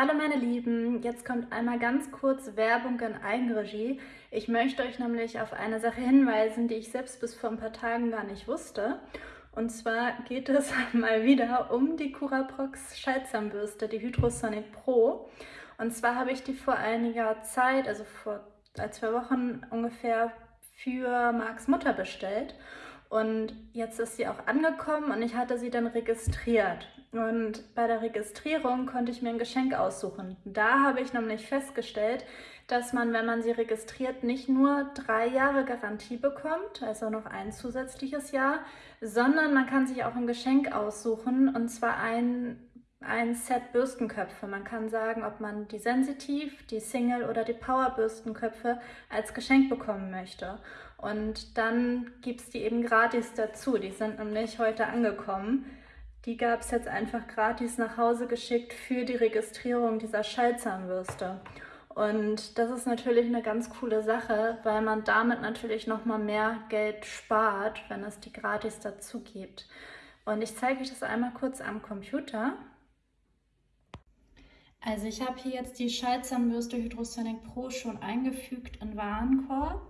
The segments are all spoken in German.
Hallo meine Lieben, jetzt kommt einmal ganz kurz Werbung in Eigenregie. Ich möchte euch nämlich auf eine Sache hinweisen, die ich selbst bis vor ein paar Tagen gar nicht wusste. Und zwar geht es mal wieder um die Curaprox Schaltzahnbürste, die Hydrosonic Pro. Und zwar habe ich die vor einiger Zeit, also vor zwei Wochen ungefähr, für Marks Mutter bestellt. Und jetzt ist sie auch angekommen und ich hatte sie dann registriert. Und bei der Registrierung konnte ich mir ein Geschenk aussuchen. Da habe ich nämlich festgestellt, dass man, wenn man sie registriert, nicht nur drei Jahre Garantie bekommt, also noch ein zusätzliches Jahr, sondern man kann sich auch ein Geschenk aussuchen und zwar ein, ein Set Bürstenköpfe. Man kann sagen, ob man die Sensitiv, die Single oder die Power Bürstenköpfe als Geschenk bekommen möchte. Und dann gibt es die eben gratis dazu. Die sind nämlich heute angekommen. Die gab es jetzt einfach gratis nach Hause geschickt für die Registrierung dieser Schallzahnbürste. Und das ist natürlich eine ganz coole Sache, weil man damit natürlich nochmal mehr Geld spart, wenn es die gratis dazu gibt. Und ich zeige euch das einmal kurz am Computer. Also ich habe hier jetzt die Schallzahnbürste Hydrosonic Pro schon eingefügt in Warenkorb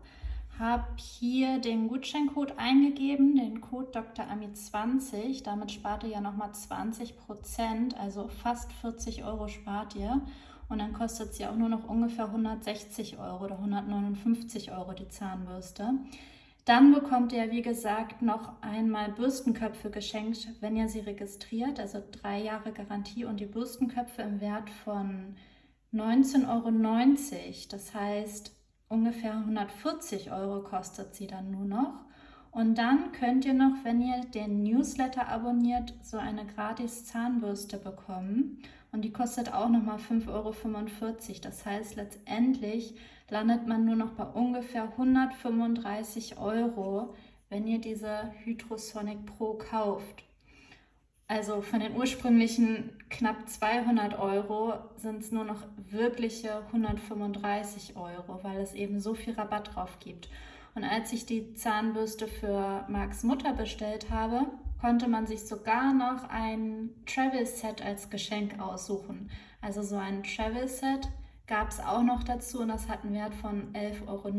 habe hier den Gutscheincode eingegeben, den Code Dr. Ami 20. Damit spart ihr ja nochmal 20 Prozent, also fast 40 Euro spart ihr. Und dann kostet sie auch nur noch ungefähr 160 Euro oder 159 Euro die Zahnbürste. Dann bekommt ihr, wie gesagt, noch einmal Bürstenköpfe geschenkt, wenn ihr sie registriert. Also drei Jahre Garantie und die Bürstenköpfe im Wert von 19,90 Euro. Das heißt, ungefähr 140 Euro kostet sie dann nur noch. Und dann könnt ihr noch, wenn ihr den Newsletter abonniert, so eine gratis Zahnbürste bekommen. Und die kostet auch nochmal 5,45 Euro. Das heißt, letztendlich landet man nur noch bei ungefähr 135 Euro, wenn ihr diese Hydrosonic Pro kauft. Also von den ursprünglichen knapp 200 Euro sind es nur noch wirkliche 135 Euro, weil es eben so viel Rabatt drauf gibt. Und als ich die Zahnbürste für Marks Mutter bestellt habe, konnte man sich sogar noch ein Travel Set als Geschenk aussuchen. Also so ein Travel Set gab es auch noch dazu und das hat einen Wert von 11,90 Euro.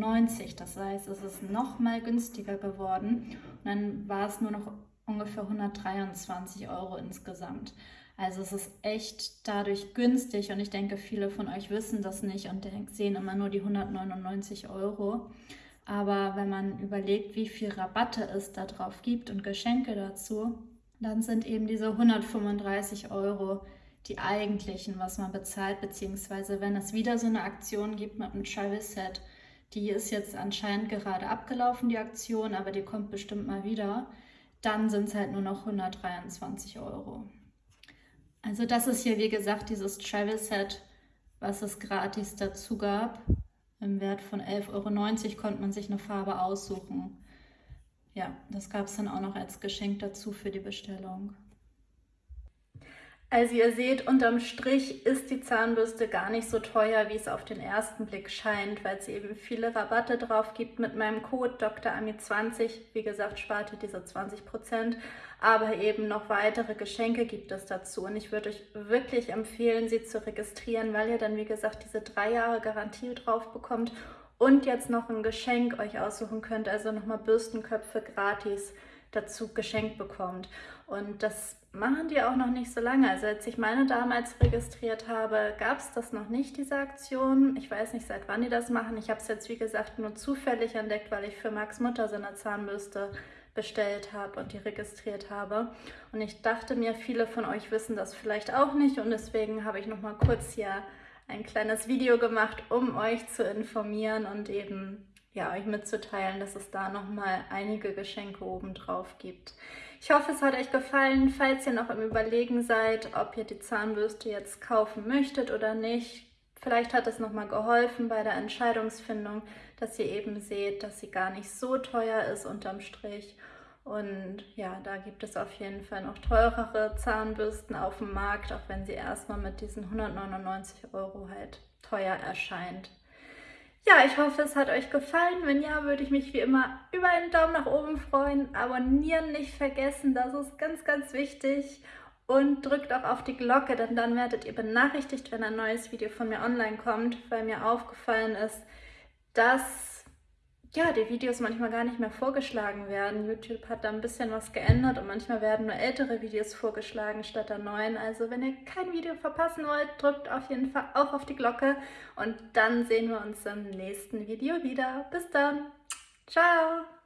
Das heißt, es ist noch mal günstiger geworden. Und dann war es nur noch ungefähr 123 Euro insgesamt. Also es ist echt dadurch günstig und ich denke, viele von euch wissen das nicht und sehen immer nur die 199 Euro. Aber wenn man überlegt, wie viel Rabatte es da drauf gibt und Geschenke dazu, dann sind eben diese 135 Euro die eigentlichen, was man bezahlt, beziehungsweise wenn es wieder so eine Aktion gibt mit einem Travel Set, die ist jetzt anscheinend gerade abgelaufen, die Aktion, aber die kommt bestimmt mal wieder dann sind es halt nur noch 123 Euro. Also das ist hier, wie gesagt, dieses Travel Set, was es gratis dazu gab. Im Wert von 11,90 Euro konnte man sich eine Farbe aussuchen. Ja, das gab es dann auch noch als Geschenk dazu für die Bestellung. Also ihr seht, unterm Strich ist die Zahnbürste gar nicht so teuer, wie es auf den ersten Blick scheint, weil es eben viele Rabatte drauf gibt mit meinem Code DrAmi20. Wie gesagt, spart ihr diese 20%, aber eben noch weitere Geschenke gibt es dazu. Und ich würde euch wirklich empfehlen, sie zu registrieren, weil ihr dann, wie gesagt, diese drei Jahre Garantie drauf bekommt und jetzt noch ein Geschenk euch aussuchen könnt, also nochmal Bürstenköpfe gratis dazu geschenkt bekommt. Und das machen die auch noch nicht so lange. Also als ich meine damals registriert habe, gab es das noch nicht, diese Aktion. Ich weiß nicht, seit wann die das machen. Ich habe es jetzt, wie gesagt, nur zufällig entdeckt, weil ich für Max Mutter so eine Zahnbürste bestellt habe und die registriert habe. Und ich dachte mir, viele von euch wissen das vielleicht auch nicht und deswegen habe ich noch mal kurz hier ein kleines Video gemacht, um euch zu informieren und eben ja, euch mitzuteilen, dass es da nochmal einige Geschenke oben drauf gibt. Ich hoffe, es hat euch gefallen. Falls ihr noch im Überlegen seid, ob ihr die Zahnbürste jetzt kaufen möchtet oder nicht, vielleicht hat es nochmal geholfen bei der Entscheidungsfindung, dass ihr eben seht, dass sie gar nicht so teuer ist unterm Strich. Und ja, da gibt es auf jeden Fall noch teurere Zahnbürsten auf dem Markt, auch wenn sie erstmal mit diesen 199 Euro halt teuer erscheint. Ja, ich hoffe, es hat euch gefallen. Wenn ja, würde ich mich wie immer über einen Daumen nach oben freuen. Abonnieren nicht vergessen, das ist ganz, ganz wichtig. und drückt auch auf die Glocke, denn dann werdet ihr benachrichtigt, wenn ein neues Video von mir online kommt, weil mir aufgefallen ist, dass ja, die Videos manchmal gar nicht mehr vorgeschlagen werden. YouTube hat da ein bisschen was geändert und manchmal werden nur ältere Videos vorgeschlagen statt der neuen. Also wenn ihr kein Video verpassen wollt, drückt auf jeden Fall auch auf die Glocke und dann sehen wir uns im nächsten Video wieder. Bis dann. Ciao.